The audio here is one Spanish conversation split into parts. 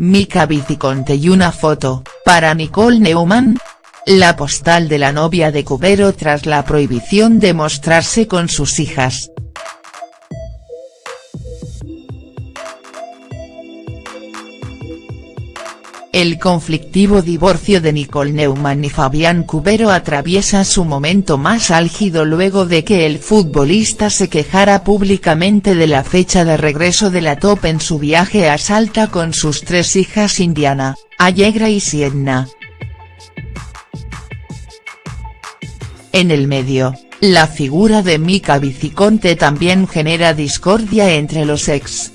Mika Viciconte y una foto, para Nicole Neumann, la postal de la novia de Cubero tras la prohibición de mostrarse con sus hijas. El conflictivo divorcio de Nicole Neumann y Fabián Cubero atraviesa su momento más álgido luego de que el futbolista se quejara públicamente de la fecha de regreso de la top en su viaje a Salta con sus tres hijas Indiana, Allegra y Sienna. En el medio, la figura de Mika Viciconte también genera discordia entre los ex.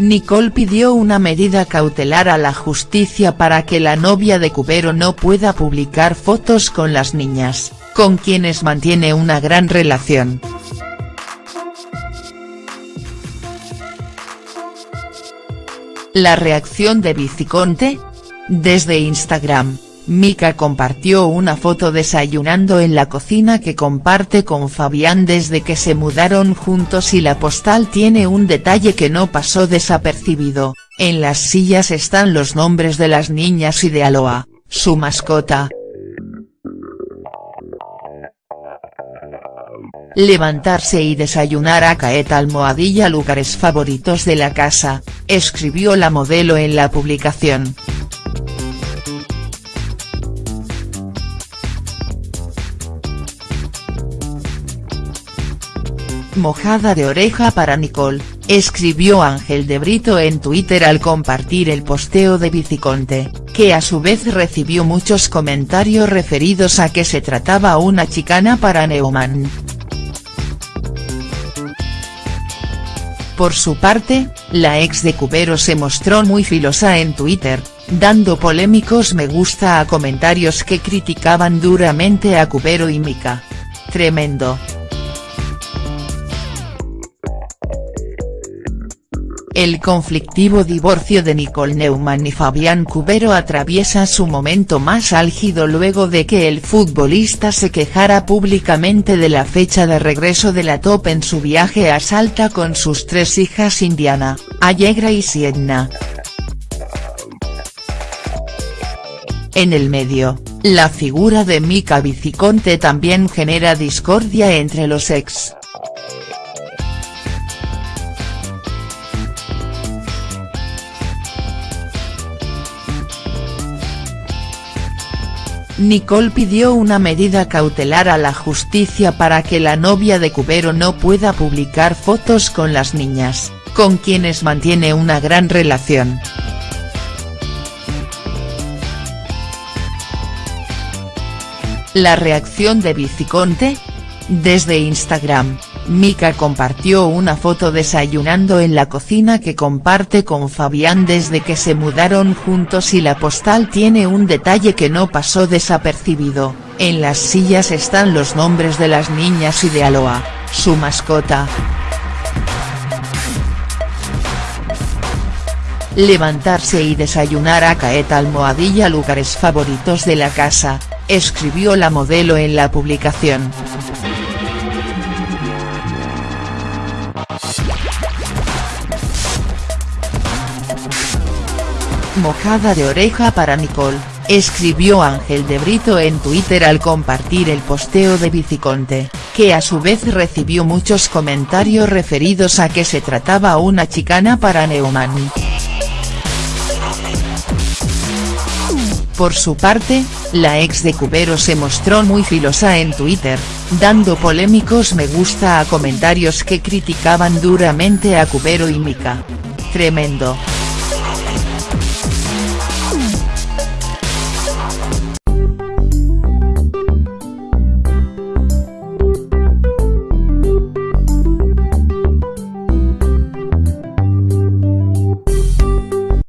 Nicole pidió una medida cautelar a la justicia para que la novia de Cubero no pueda publicar fotos con las niñas, con quienes mantiene una gran relación. La reacción de Viciconte? Desde Instagram, Mika compartió una foto desayunando en la cocina que comparte con Fabián desde que se mudaron juntos y la postal tiene un detalle que no pasó desapercibido, en las sillas están los nombres de las niñas y de Aloha, su mascota. Levantarse y desayunar a Caeta almohadilla lugares favoritos de la casa, escribió la modelo en la publicación. Mojada de oreja para Nicole, escribió Ángel de Brito en Twitter al compartir el posteo de Viciconte, que a su vez recibió muchos comentarios referidos a que se trataba una chicana para Neumann. Por su parte, la ex de Cubero se mostró muy filosa en Twitter, dando polémicos me gusta a comentarios que criticaban duramente a Cubero y Mika. Tremendo. El conflictivo divorcio de Nicole Neumann y Fabián Cubero atraviesa su momento más álgido luego de que el futbolista se quejara públicamente de la fecha de regreso de la top en su viaje a Salta con sus tres hijas Indiana, Allegra y Sienna. En el medio, la figura de Mika Viciconte también genera discordia entre los ex. Nicole pidió una medida cautelar a la justicia para que la novia de Cubero no pueda publicar fotos con las niñas, con quienes mantiene una gran relación. La reacción de Viciconte? Desde Instagram, Mika compartió una foto desayunando en la cocina que comparte con Fabián desde que se mudaron juntos y la postal tiene un detalle que no pasó desapercibido, en las sillas están los nombres de las niñas y de Aloha, su mascota. Levantarse y desayunar a Caeta almohadilla lugares favoritos de la casa, escribió la modelo en la publicación. Mojada de oreja para Nicole, escribió Ángel de Brito en Twitter al compartir el posteo de Viciconte, que a su vez recibió muchos comentarios referidos a que se trataba una chicana para Neumann. Por su parte, la ex de Cubero se mostró muy filosa en Twitter, dando polémicos me gusta a comentarios que criticaban duramente a Cubero y Mika. Tremendo.